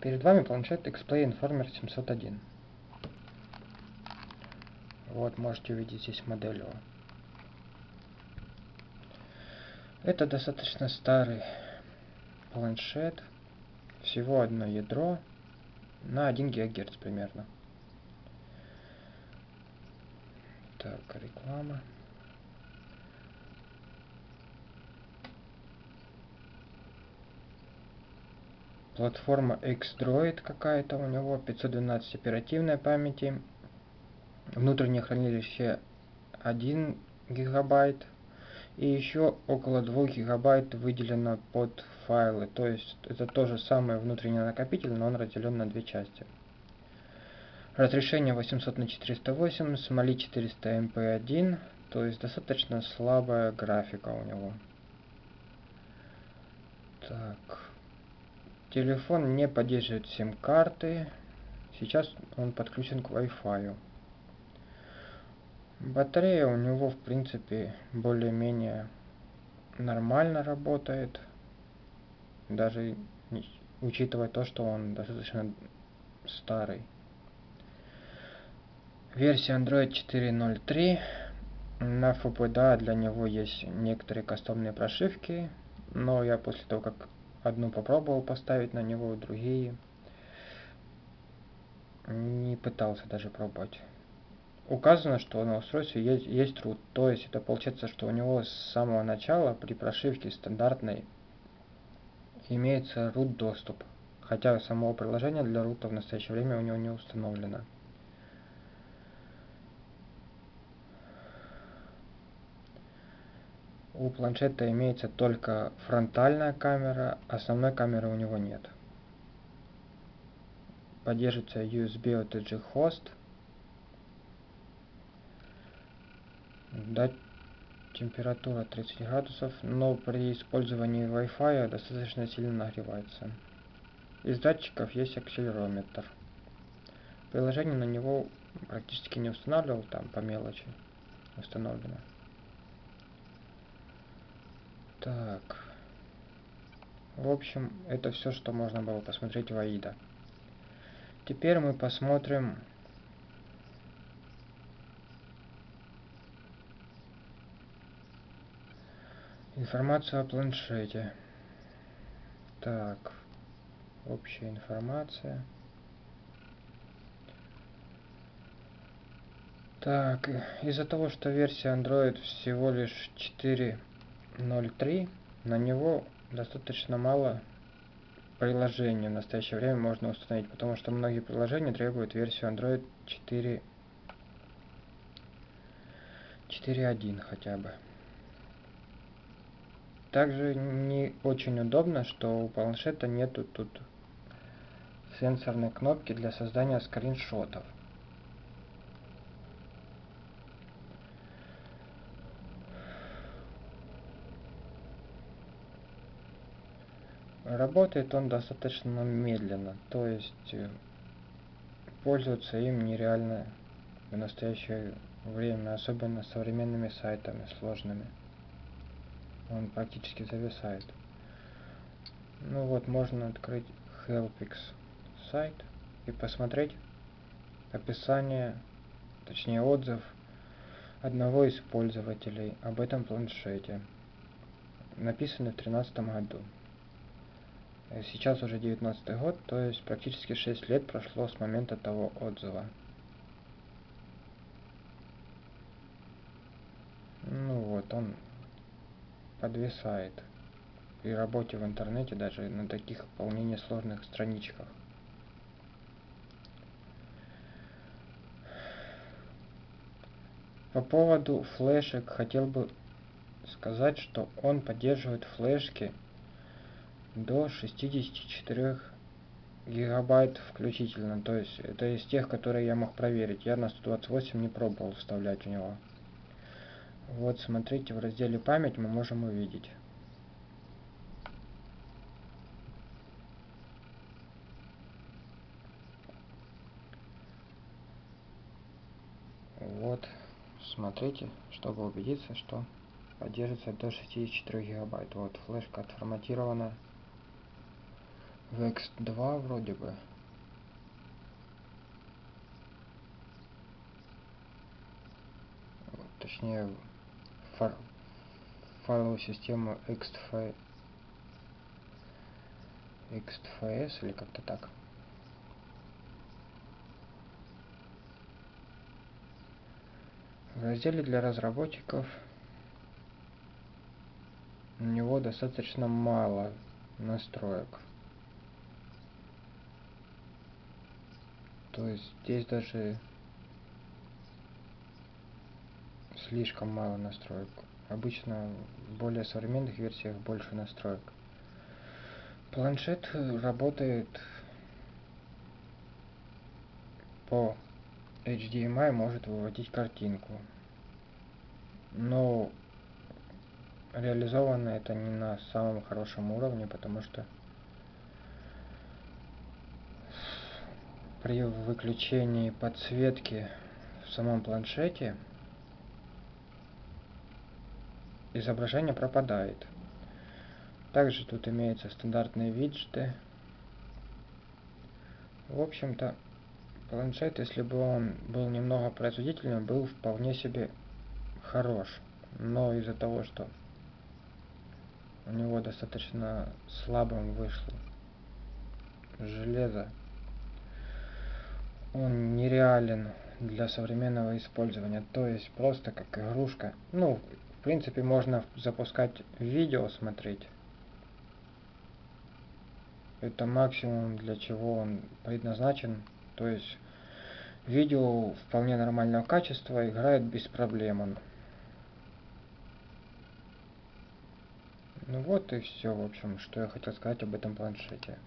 Перед вами планшет X-Play Informer 701. Вот, можете увидеть здесь модель его. Это достаточно старый планшет. Всего одно ядро на 1 ГГц примерно. Так, реклама. Платформа X-Droid какая-то у него, 512 оперативной памяти. Внутреннее хранилище 1 гигабайт. И еще около 2 гигабайт выделено под файлы. То есть это тоже самый внутренний накопитель, но он разделен на две части. Разрешение 800 на 408, смоли 400 MP1, то есть достаточно слабая графика у него. Так. Телефон не поддерживает сим-карты. Сейчас он подключен к Wi-Fi. Батарея у него, в принципе, более-менее нормально работает. Даже учитывая то, что он достаточно старый. Версия Android 4.0.3. На FPDA для него есть некоторые кастомные прошивки, но я после того, как одну попробовал поставить на него, другие не пытался даже пробовать. Указано, что на устройстве есть, есть root, то есть это получается, что у него с самого начала при прошивке стандартной имеется root доступ, хотя самого приложения для рута в настоящее время у него не установлено. У планшета имеется только фронтальная камера, основной камеры у него нет. Поддерживается USB OTG хост. Дать температура 30 градусов, но при использовании Wi-Fi достаточно сильно нагревается. Из датчиков есть акселерометр. Приложение на него практически не устанавливал, там по мелочи установлено. Так. В общем, это все, что можно было посмотреть в Аида. Теперь мы посмотрим информацию о планшете. Так. Общая информация. Так, из-за того, что версия Android всего лишь 4 0.3 на него достаточно мало приложений в настоящее время можно установить, потому что многие приложения требуют версию Android 4 4.1 хотя бы. Также не очень удобно, что у планшета нету тут сенсорной кнопки для создания скриншотов. Работает он достаточно медленно, то есть э, пользоваться им нереально в настоящее время, особенно современными сайтами сложными. Он практически зависает. Ну вот, можно открыть Helpix сайт и посмотреть описание, точнее отзыв одного из пользователей об этом планшете. Написано в 2013 году. Э, сейчас уже 19 год, то есть практически 6 лет прошло с момента того отзыва. Ну вот, он подвисает при работе в интернете даже на таких вполне сложных страничках. По поводу флешек хотел бы сказать, что он поддерживает флешки до 64 гигабайт включительно. То есть это из тех, которые я мог проверить. Я на 128 не пробовал вставлять у него. Вот смотрите, в разделе память мы можем увидеть. Вот, смотрите, чтобы убедиться, что поддерживается до 64 гигабайт. Вот, флешка отформатирована в X2 вроде бы. Точнее, фар файловую систему XF XFS или как-то так. В разделе для разработчиков у него достаточно мало настроек. То есть здесь даже слишком мало настроек. Обычно в более современных версиях больше настроек. Планшет работает по HDMI, может выводить картинку. Но реализовано это не на самом хорошем уровне, потому что при выключении подсветки в самом планшете изображение пропадает. Также тут имеются стандартные виджеты. В общем-то, планшет, если бы он был немного производительным, был вполне себе хорош. Но из-за того, что у него достаточно слабым вышло железо, он нереален для современного использования. То есть просто как игрушка. Ну, в принципе, можно запускать видео, смотреть. Это максимум, для чего он предназначен. То есть видео вполне нормального качества играет без проблем он. Ну вот и все, в общем, что я хотел сказать об этом планшете.